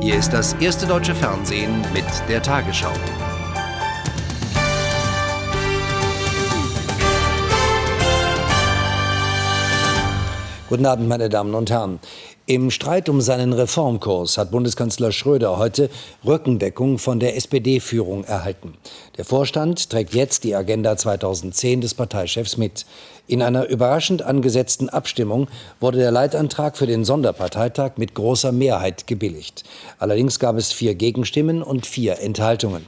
Hier ist das erste deutsche Fernsehen mit der Tagesschau. Guten Abend, meine Damen und Herren. Im Streit um seinen Reformkurs hat Bundeskanzler Schröder heute Rückendeckung von der SPD-Führung erhalten. Der Vorstand trägt jetzt die Agenda 2010 des Parteichefs mit. In einer überraschend angesetzten Abstimmung wurde der Leitantrag für den Sonderparteitag mit großer Mehrheit gebilligt. Allerdings gab es vier Gegenstimmen und vier Enthaltungen.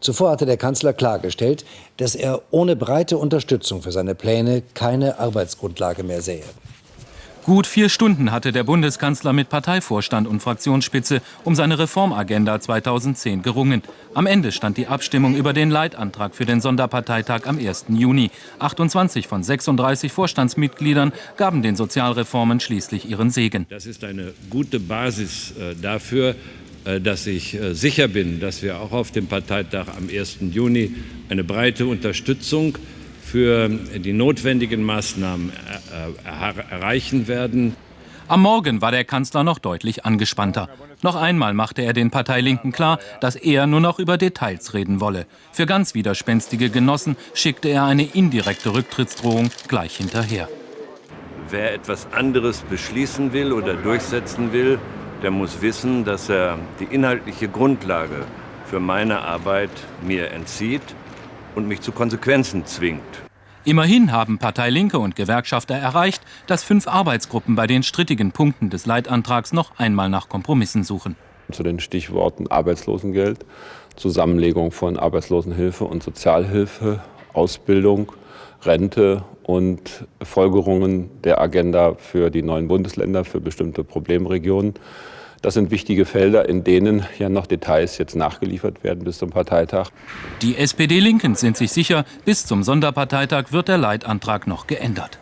Zuvor hatte der Kanzler klargestellt, dass er ohne breite Unterstützung für seine Pläne keine Arbeitsgrundlage mehr sähe. Gut vier Stunden hatte der Bundeskanzler mit Parteivorstand und Fraktionsspitze um seine Reformagenda 2010 gerungen. Am Ende stand die Abstimmung über den Leitantrag für den Sonderparteitag am 1. Juni. 28 von 36 Vorstandsmitgliedern gaben den Sozialreformen schließlich ihren Segen. Das ist eine gute Basis äh, dafür, äh, dass ich äh, sicher bin, dass wir auch auf dem Parteitag am 1. Juni eine breite Unterstützung für die notwendigen Maßnahmen äh, erreichen werden. Am Morgen war der Kanzler noch deutlich angespannter. Noch einmal machte er den Parteilinken klar, dass er nur noch über Details reden wolle. Für ganz widerspenstige Genossen schickte er eine indirekte Rücktrittsdrohung gleich hinterher. Wer etwas anderes beschließen will oder durchsetzen will, der muss wissen, dass er die inhaltliche Grundlage für meine Arbeit mir entzieht und mich zu Konsequenzen zwingt. Immerhin haben Partei Linke und Gewerkschafter erreicht, dass fünf Arbeitsgruppen bei den strittigen Punkten des Leitantrags noch einmal nach Kompromissen suchen. Zu den Stichworten Arbeitslosengeld, Zusammenlegung von Arbeitslosenhilfe und Sozialhilfe, Ausbildung, Rente und Folgerungen der Agenda für die neuen Bundesländer, für bestimmte Problemregionen. Das sind wichtige Felder, in denen ja noch Details jetzt nachgeliefert werden bis zum Parteitag. Die SPD-Linken sind sich sicher, bis zum Sonderparteitag wird der Leitantrag noch geändert.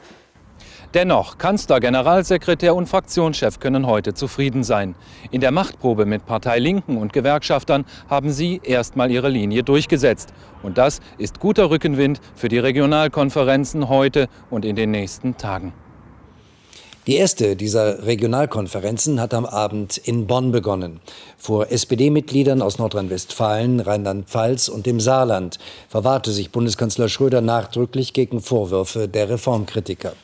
Dennoch, Kanzler, Generalsekretär und Fraktionschef können heute zufrieden sein. In der Machtprobe mit Partei Linken und Gewerkschaftern haben sie erstmal ihre Linie durchgesetzt. Und das ist guter Rückenwind für die Regionalkonferenzen heute und in den nächsten Tagen. Die erste dieser Regionalkonferenzen hat am Abend in Bonn begonnen. Vor SPD-Mitgliedern aus Nordrhein-Westfalen, Rheinland-Pfalz und dem Saarland verwahrte sich Bundeskanzler Schröder nachdrücklich gegen Vorwürfe der Reformkritiker.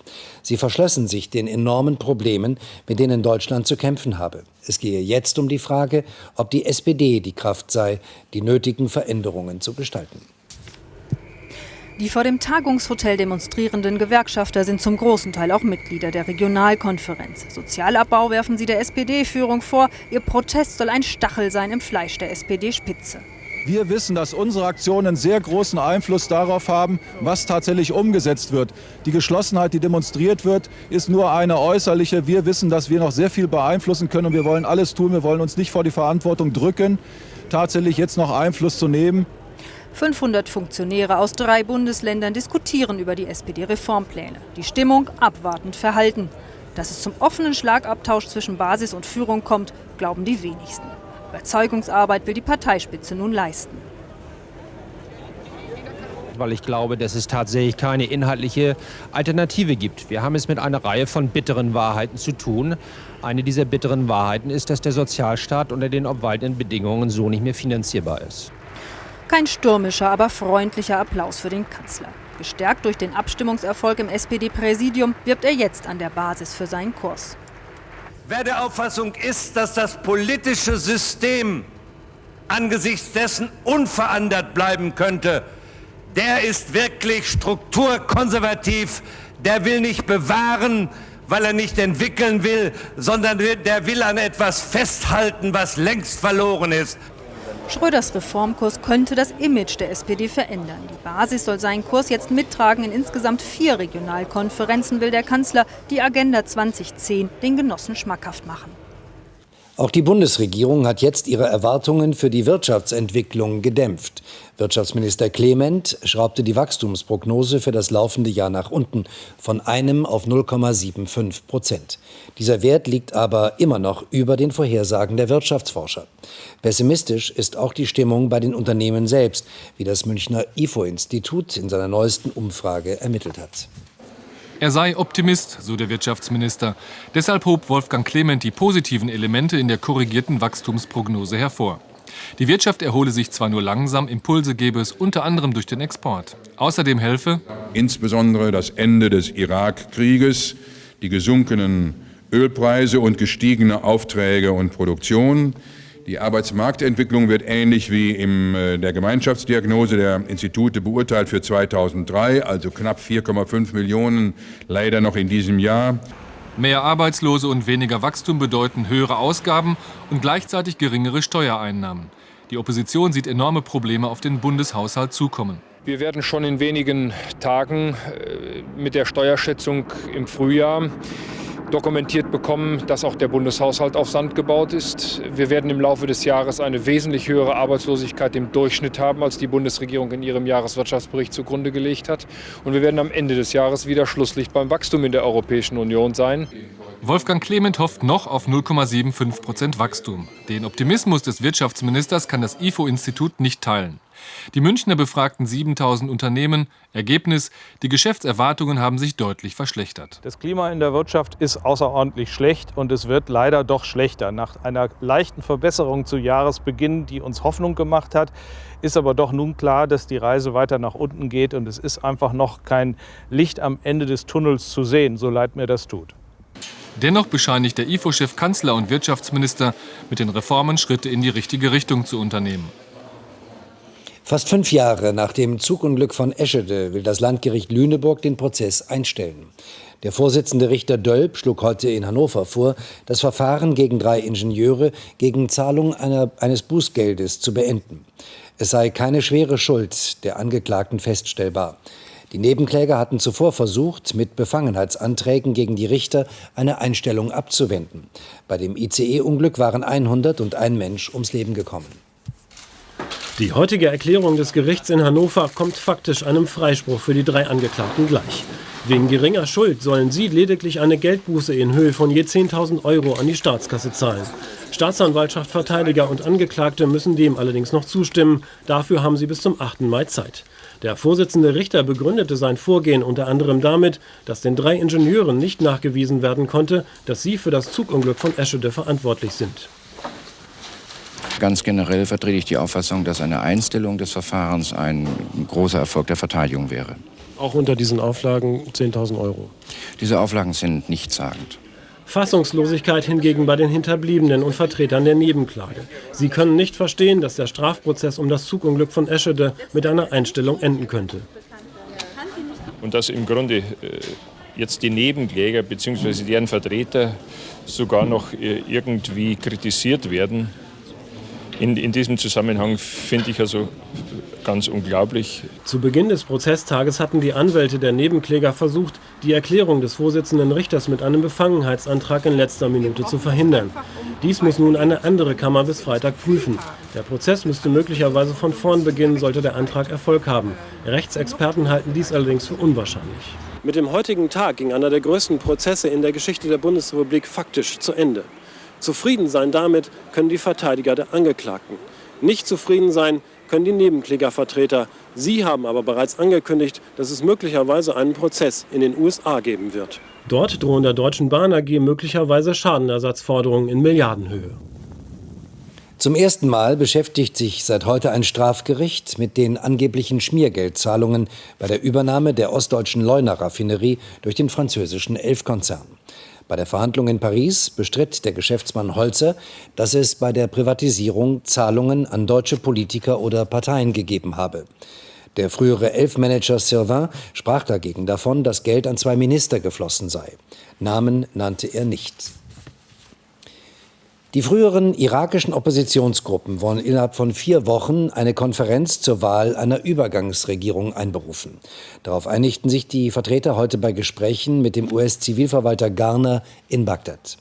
Sie verschlössen sich den enormen Problemen, mit denen Deutschland zu kämpfen habe. Es gehe jetzt um die Frage, ob die SPD die Kraft sei, die nötigen Veränderungen zu gestalten. Die vor dem Tagungshotel demonstrierenden Gewerkschafter sind zum großen Teil auch Mitglieder der Regionalkonferenz. Sozialabbau werfen sie der SPD-Führung vor. Ihr Protest soll ein Stachel sein im Fleisch der SPD-Spitze. Wir wissen, dass unsere Aktionen sehr großen Einfluss darauf haben, was tatsächlich umgesetzt wird. Die Geschlossenheit, die demonstriert wird, ist nur eine äußerliche. Wir wissen, dass wir noch sehr viel beeinflussen können und wir wollen alles tun. Wir wollen uns nicht vor die Verantwortung drücken, tatsächlich jetzt noch Einfluss zu nehmen. 500 Funktionäre aus drei Bundesländern diskutieren über die SPD-Reformpläne. Die Stimmung abwartend verhalten. Dass es zum offenen Schlagabtausch zwischen Basis und Führung kommt, glauben die wenigsten. Überzeugungsarbeit will die Parteispitze nun leisten. Weil ich glaube, dass es tatsächlich keine inhaltliche Alternative gibt. Wir haben es mit einer Reihe von bitteren Wahrheiten zu tun. Eine dieser bitteren Wahrheiten ist, dass der Sozialstaat unter den obwaltenden Bedingungen so nicht mehr finanzierbar ist. Kein stürmischer, aber freundlicher Applaus für den Kanzler. Gestärkt durch den Abstimmungserfolg im SPD-Präsidium wirbt er jetzt an der Basis für seinen Kurs. Wer der Auffassung ist, dass das politische System angesichts dessen unverändert bleiben könnte, der ist wirklich strukturkonservativ, der will nicht bewahren, weil er nicht entwickeln will, sondern der will an etwas festhalten, was längst verloren ist. Schröders Reformkurs könnte das Image der SPD verändern. Die Basis soll seinen Kurs jetzt mittragen. In insgesamt vier Regionalkonferenzen will der Kanzler die Agenda 2010 den Genossen schmackhaft machen. Auch die Bundesregierung hat jetzt ihre Erwartungen für die Wirtschaftsentwicklung gedämpft. Wirtschaftsminister Clement schraubte die Wachstumsprognose für das laufende Jahr nach unten von einem auf 0,75 Prozent. Dieser Wert liegt aber immer noch über den Vorhersagen der Wirtschaftsforscher. Pessimistisch ist auch die Stimmung bei den Unternehmen selbst, wie das Münchner IFO-Institut in seiner neuesten Umfrage ermittelt hat. Er sei Optimist, so der Wirtschaftsminister. Deshalb hob Wolfgang Clement die positiven Elemente in der korrigierten Wachstumsprognose hervor. Die Wirtschaft erhole sich zwar nur langsam, Impulse gebe es unter anderem durch den Export. Außerdem helfe insbesondere das Ende des Irakkrieges, die gesunkenen Ölpreise und gestiegene Aufträge und Produktion, die Arbeitsmarktentwicklung wird ähnlich wie in äh, der Gemeinschaftsdiagnose der Institute beurteilt für 2003, also knapp 4,5 Millionen, leider noch in diesem Jahr. Mehr Arbeitslose und weniger Wachstum bedeuten höhere Ausgaben und gleichzeitig geringere Steuereinnahmen. Die Opposition sieht enorme Probleme auf den Bundeshaushalt zukommen. Wir werden schon in wenigen Tagen äh, mit der Steuerschätzung im Frühjahr dokumentiert bekommen, dass auch der Bundeshaushalt auf Sand gebaut ist. Wir werden im Laufe des Jahres eine wesentlich höhere Arbeitslosigkeit im Durchschnitt haben, als die Bundesregierung in ihrem Jahreswirtschaftsbericht zugrunde gelegt hat. Und wir werden am Ende des Jahres wieder Schlusslicht beim Wachstum in der Europäischen Union sein. Wolfgang Clement hofft noch auf 0,75 Prozent Wachstum. Den Optimismus des Wirtschaftsministers kann das IFO-Institut nicht teilen. Die Münchner befragten 7000 Unternehmen. Ergebnis, die Geschäftserwartungen haben sich deutlich verschlechtert. Das Klima in der Wirtschaft ist außerordentlich schlecht und es wird leider doch schlechter. Nach einer leichten Verbesserung zu Jahresbeginn, die uns Hoffnung gemacht hat, ist aber doch nun klar, dass die Reise weiter nach unten geht und es ist einfach noch kein Licht am Ende des Tunnels zu sehen, so leid mir das tut. Dennoch bescheinigt der IFO-Chef Kanzler und Wirtschaftsminister, mit den Reformen Schritte in die richtige Richtung zu unternehmen. Fast fünf Jahre nach dem Zugunglück von Eschede will das Landgericht Lüneburg den Prozess einstellen. Der Vorsitzende Richter Dölp schlug heute in Hannover vor, das Verfahren gegen drei Ingenieure gegen Zahlung einer, eines Bußgeldes zu beenden. Es sei keine schwere Schuld der Angeklagten feststellbar. Die Nebenkläger hatten zuvor versucht, mit Befangenheitsanträgen gegen die Richter eine Einstellung abzuwenden. Bei dem ICE-Unglück waren 101 Mensch ums Leben gekommen. Die heutige Erklärung des Gerichts in Hannover kommt faktisch einem Freispruch für die drei Angeklagten gleich. Wegen geringer Schuld sollen sie lediglich eine Geldbuße in Höhe von je 10.000 Euro an die Staatskasse zahlen. Staatsanwaltschaft, Verteidiger und Angeklagte müssen dem allerdings noch zustimmen. Dafür haben sie bis zum 8. Mai Zeit. Der Vorsitzende Richter begründete sein Vorgehen unter anderem damit, dass den drei Ingenieuren nicht nachgewiesen werden konnte, dass sie für das Zugunglück von Eschede verantwortlich sind. Ganz generell vertrete ich die Auffassung, dass eine Einstellung des Verfahrens ein großer Erfolg der Verteidigung wäre. Auch unter diesen Auflagen 10.000 Euro. Diese Auflagen sind nichtssagend. Fassungslosigkeit hingegen bei den Hinterbliebenen und Vertretern der Nebenklage. Sie können nicht verstehen, dass der Strafprozess um das Zugunglück von Eschede mit einer Einstellung enden könnte. Und dass im Grunde äh, jetzt die Nebenkläger bzw. deren Vertreter sogar noch äh, irgendwie kritisiert werden, in, in diesem Zusammenhang finde ich also ganz unglaublich. Zu Beginn des Prozesstages hatten die Anwälte der Nebenkläger versucht, die Erklärung des Vorsitzenden Richters mit einem Befangenheitsantrag in letzter Minute zu verhindern. Dies muss nun eine andere Kammer bis Freitag prüfen. Der Prozess müsste möglicherweise von vorn beginnen, sollte der Antrag Erfolg haben. Rechtsexperten halten dies allerdings für unwahrscheinlich. Mit dem heutigen Tag ging einer der größten Prozesse in der Geschichte der Bundesrepublik faktisch zu Ende. Zufrieden sein damit können die Verteidiger der Angeklagten. Nicht zufrieden sein können die Nebenklägervertreter. Sie haben aber bereits angekündigt, dass es möglicherweise einen Prozess in den USA geben wird. Dort drohen der Deutschen Bahn AG möglicherweise Schadenersatzforderungen in Milliardenhöhe. Zum ersten Mal beschäftigt sich seit heute ein Strafgericht mit den angeblichen Schmiergeldzahlungen bei der Übernahme der ostdeutschen Leuna-Raffinerie durch den französischen Elf-Konzern. Bei der Verhandlung in Paris bestritt der Geschäftsmann Holzer, dass es bei der Privatisierung Zahlungen an deutsche Politiker oder Parteien gegeben habe. Der frühere Elfmanager Sylvain sprach dagegen davon, dass Geld an zwei Minister geflossen sei. Namen nannte er nicht. Die früheren irakischen Oppositionsgruppen wollen innerhalb von vier Wochen eine Konferenz zur Wahl einer Übergangsregierung einberufen. Darauf einigten sich die Vertreter heute bei Gesprächen mit dem US-Zivilverwalter Garner in Bagdad.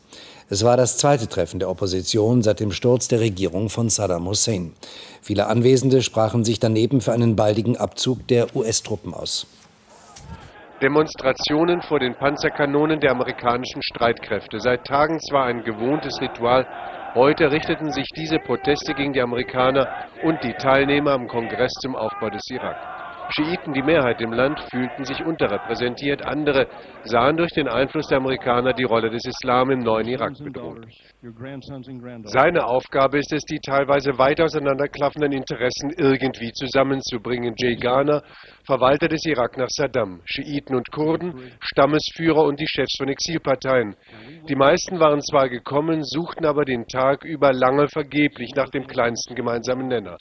Es war das zweite Treffen der Opposition seit dem Sturz der Regierung von Saddam Hussein. Viele Anwesende sprachen sich daneben für einen baldigen Abzug der US-Truppen aus. Demonstrationen vor den Panzerkanonen der amerikanischen Streitkräfte. Seit Tagen zwar ein gewohntes Ritual, heute richteten sich diese Proteste gegen die Amerikaner und die Teilnehmer am Kongress zum Aufbau des Irak. Schiiten, die Mehrheit im Land, fühlten sich unterrepräsentiert. Andere sahen durch den Einfluss der Amerikaner die Rolle des Islam im neuen Irak bedroht. Seine Aufgabe ist es, die teilweise weit auseinanderklaffenden Interessen irgendwie zusammenzubringen. Jay Garner, Verwalter des Irak nach Saddam, Schiiten und Kurden, Stammesführer und die Chefs von Exilparteien. Die meisten waren zwar gekommen, suchten aber den Tag über lange vergeblich nach dem kleinsten gemeinsamen Nenner.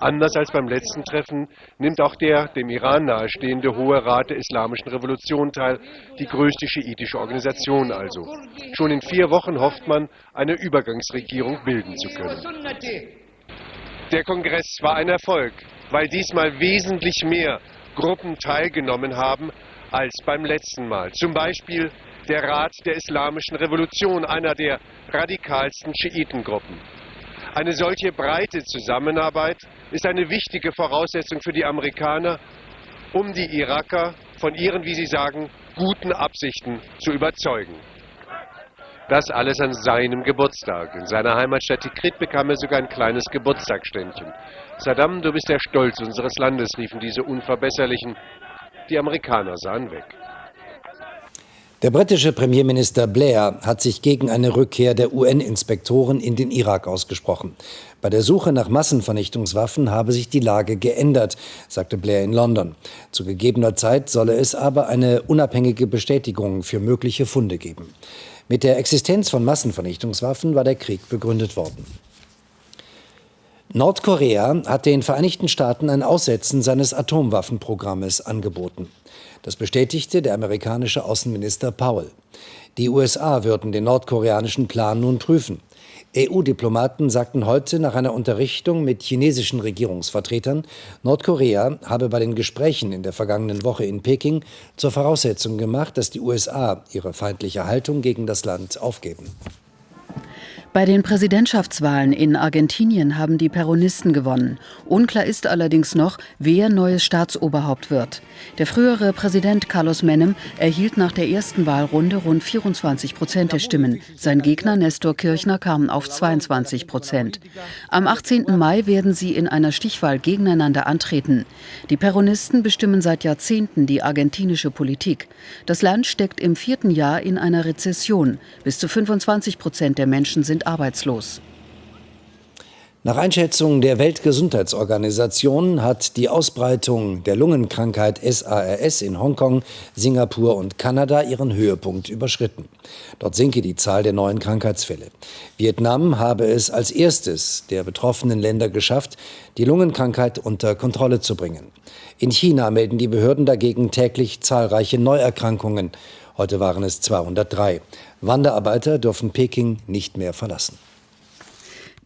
Anders als beim letzten Treffen nimmt auch der dem Iran nahestehende Hohe Rat der Islamischen Revolution teil, die größte schiitische Organisation also. Schon in vier Wochen hofft man, eine Übergangsregierung bilden zu können. Der Kongress war ein Erfolg, weil diesmal wesentlich mehr Gruppen teilgenommen haben als beim letzten Mal. Zum Beispiel der Rat der Islamischen Revolution, einer der radikalsten Schiitengruppen. Eine solche breite Zusammenarbeit ist eine wichtige Voraussetzung für die Amerikaner, um die Iraker von ihren, wie sie sagen, guten Absichten zu überzeugen. Das alles an seinem Geburtstag. In seiner Heimatstadt Tikrit bekam er sogar ein kleines Geburtstagsständchen. Saddam, du bist der Stolz unseres Landes, riefen diese Unverbesserlichen. Die Amerikaner sahen weg. Der britische Premierminister Blair hat sich gegen eine Rückkehr der UN-Inspektoren in den Irak ausgesprochen. Bei der Suche nach Massenvernichtungswaffen habe sich die Lage geändert, sagte Blair in London. Zu gegebener Zeit solle es aber eine unabhängige Bestätigung für mögliche Funde geben. Mit der Existenz von Massenvernichtungswaffen war der Krieg begründet worden. Nordkorea hat den Vereinigten Staaten ein Aussetzen seines Atomwaffenprogrammes angeboten. Das bestätigte der amerikanische Außenminister Powell. Die USA würden den nordkoreanischen Plan nun prüfen. EU-Diplomaten sagten heute nach einer Unterrichtung mit chinesischen Regierungsvertretern, Nordkorea habe bei den Gesprächen in der vergangenen Woche in Peking zur Voraussetzung gemacht, dass die USA ihre feindliche Haltung gegen das Land aufgeben. Bei den Präsidentschaftswahlen in Argentinien haben die Peronisten gewonnen. Unklar ist allerdings noch, wer neues Staatsoberhaupt wird. Der frühere Präsident Carlos Menem erhielt nach der ersten Wahlrunde rund 24 Prozent der Stimmen. Sein Gegner Nestor Kirchner kam auf 22 Prozent. Am 18. Mai werden sie in einer Stichwahl gegeneinander antreten. Die Peronisten bestimmen seit Jahrzehnten die argentinische Politik. Das Land steckt im vierten Jahr in einer Rezession. Bis zu 25 Prozent der Menschen sind sind arbeitslos. Nach Einschätzung der Weltgesundheitsorganisation hat die Ausbreitung der Lungenkrankheit SARS in Hongkong, Singapur und Kanada ihren Höhepunkt überschritten. Dort sinke die Zahl der neuen Krankheitsfälle. Vietnam habe es als erstes der betroffenen Länder geschafft, die Lungenkrankheit unter Kontrolle zu bringen. In China melden die Behörden dagegen täglich zahlreiche Neuerkrankungen. Heute waren es 203. Wanderarbeiter dürfen Peking nicht mehr verlassen.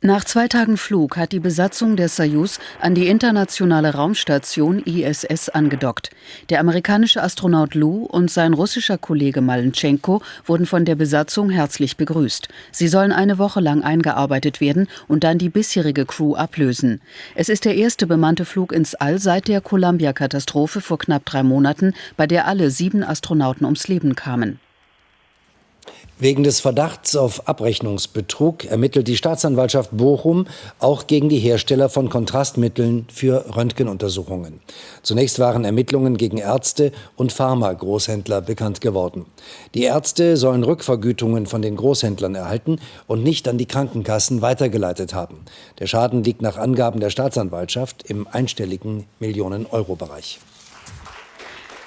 Nach zwei Tagen Flug hat die Besatzung der Soyuz an die internationale Raumstation ISS angedockt. Der amerikanische Astronaut Lu und sein russischer Kollege Malenchenko wurden von der Besatzung herzlich begrüßt. Sie sollen eine Woche lang eingearbeitet werden und dann die bisherige Crew ablösen. Es ist der erste bemannte Flug ins All seit der Columbia-Katastrophe vor knapp drei Monaten, bei der alle sieben Astronauten ums Leben kamen. Wegen des Verdachts auf Abrechnungsbetrug ermittelt die Staatsanwaltschaft Bochum auch gegen die Hersteller von Kontrastmitteln für Röntgenuntersuchungen. Zunächst waren Ermittlungen gegen Ärzte und Pharma-Großhändler bekannt geworden. Die Ärzte sollen Rückvergütungen von den Großhändlern erhalten und nicht an die Krankenkassen weitergeleitet haben. Der Schaden liegt nach Angaben der Staatsanwaltschaft im einstelligen Millionen-Euro-Bereich.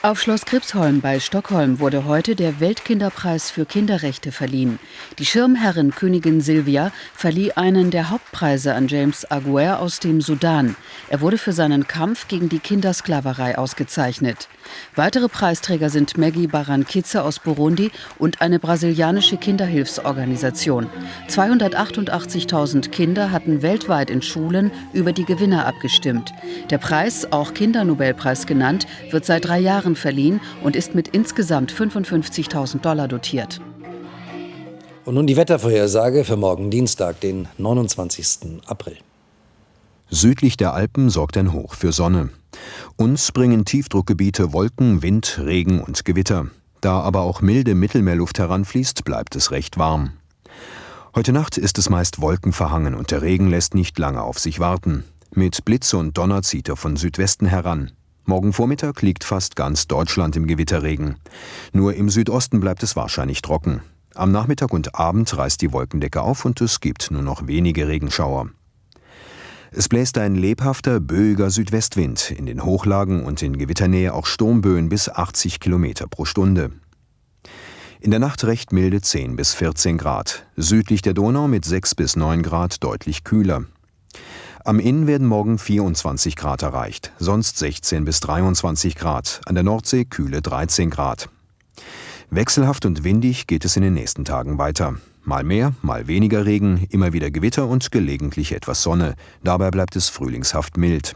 Auf Schloss Kripsholm bei Stockholm wurde heute der Weltkinderpreis für Kinderrechte verliehen. Die Schirmherrin Königin Silvia verlieh einen der Hauptpreise an James Aguer aus dem Sudan. Er wurde für seinen Kampf gegen die Kindersklaverei ausgezeichnet. Weitere Preisträger sind Maggie Barankitze aus Burundi und eine brasilianische Kinderhilfsorganisation. 288.000 Kinder hatten weltweit in Schulen über die Gewinner abgestimmt. Der Preis, auch Kindernobelpreis genannt, wird seit drei Jahren verliehen und ist mit insgesamt 55.000 Dollar dotiert. Und nun die Wettervorhersage für morgen Dienstag, den 29. April. Südlich der Alpen sorgt ein Hoch für Sonne. Uns bringen Tiefdruckgebiete Wolken, Wind, Regen und Gewitter. Da aber auch milde Mittelmeerluft heranfließt, bleibt es recht warm. Heute Nacht ist es meist wolkenverhangen und der Regen lässt nicht lange auf sich warten. Mit Blitze und Donner zieht er von Südwesten heran. Morgen Vormittag liegt fast ganz Deutschland im Gewitterregen. Nur im Südosten bleibt es wahrscheinlich trocken. Am Nachmittag und Abend reißt die Wolkendecke auf und es gibt nur noch wenige Regenschauer. Es bläst ein lebhafter, böiger Südwestwind, in den Hochlagen und in Gewitternähe auch Sturmböen bis 80 Kilometer pro Stunde. In der Nacht recht milde 10 bis 14 Grad, südlich der Donau mit 6 bis 9 Grad deutlich kühler. Am Inn werden morgen 24 Grad erreicht, sonst 16 bis 23 Grad, an der Nordsee kühle 13 Grad. Wechselhaft und windig geht es in den nächsten Tagen weiter. Mal mehr, mal weniger Regen, immer wieder Gewitter und gelegentlich etwas Sonne. Dabei bleibt es frühlingshaft mild.